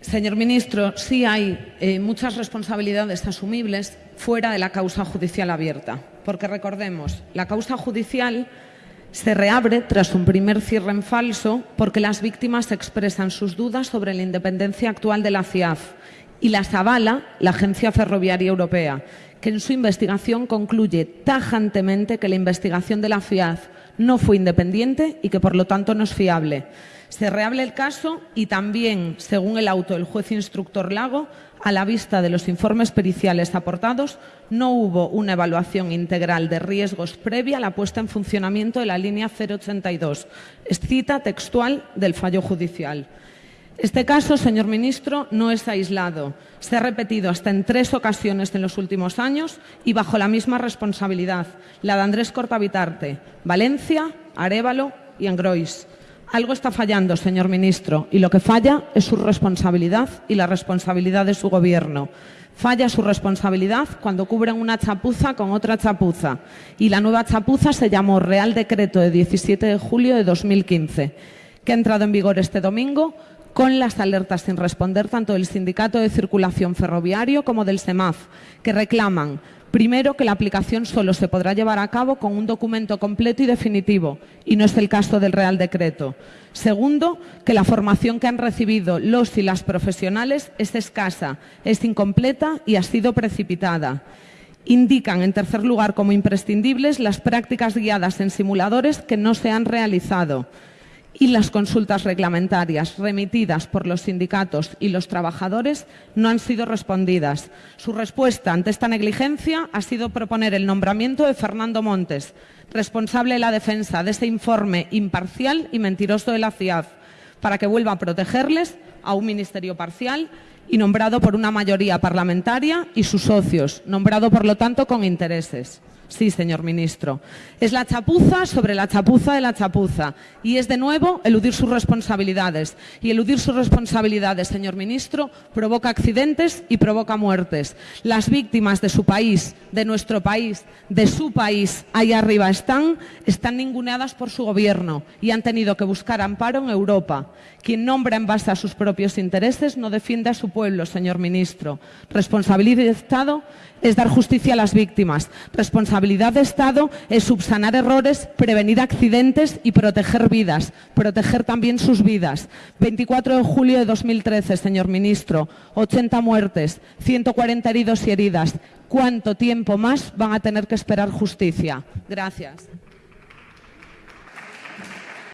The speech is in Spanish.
Señor ministro, sí hay eh, muchas responsabilidades asumibles fuera de la causa judicial abierta, porque recordemos, la causa judicial se reabre tras un primer cierre en falso porque las víctimas expresan sus dudas sobre la independencia actual de la CIAF y las avala la Agencia Ferroviaria Europea, que en su investigación concluye tajantemente que la investigación de la FIAF no fue independiente y que por lo tanto no es fiable. Se reable el caso y también, según el auto del juez instructor Lago, a la vista de los informes periciales aportados, no hubo una evaluación integral de riesgos previa a la puesta en funcionamiento de la línea 082. Es cita textual del fallo judicial. Este caso, señor ministro, no es aislado. Se ha repetido hasta en tres ocasiones en los últimos años y bajo la misma responsabilidad, la de Andrés Cortavitarte, Valencia, Arévalo y Angrois. Algo está fallando, señor ministro, y lo que falla es su responsabilidad y la responsabilidad de su gobierno. Falla su responsabilidad cuando cubren una chapuza con otra chapuza. Y la nueva chapuza se llamó Real Decreto de 17 de julio de 2015, que ha entrado en vigor este domingo con las alertas sin responder tanto del Sindicato de Circulación Ferroviario como del SEMAF, que reclaman Primero, que la aplicación solo se podrá llevar a cabo con un documento completo y definitivo, y no es el caso del Real Decreto. Segundo, que la formación que han recibido los y las profesionales es escasa, es incompleta y ha sido precipitada. Indican, en tercer lugar, como imprescindibles las prácticas guiadas en simuladores que no se han realizado y las consultas reglamentarias remitidas por los sindicatos y los trabajadores no han sido respondidas. Su respuesta ante esta negligencia ha sido proponer el nombramiento de Fernando Montes, responsable de la defensa de ese informe imparcial y mentiroso de la CIAF, para que vuelva a protegerles a un ministerio parcial y nombrado por una mayoría parlamentaria y sus socios, nombrado por lo tanto con intereses. Sí, señor ministro. Es la chapuza sobre la chapuza de la chapuza. Y es de nuevo eludir sus responsabilidades. Y eludir sus responsabilidades, señor ministro, provoca accidentes y provoca muertes. Las víctimas de su país, de nuestro país, de su país, ahí arriba están, están ninguneadas por su gobierno y han tenido que buscar amparo en Europa. Quien nombra en base a sus propios intereses no defiende a su pueblo, señor ministro. Responsabilidad de Estado es dar justicia a las víctimas. Responsabilidad de Estado es subsanar errores, prevenir accidentes y proteger vidas, proteger también sus vidas. 24 de julio de 2013, señor ministro, 80 muertes, 140 heridos y heridas. ¿Cuánto tiempo más van a tener que esperar justicia? Gracias.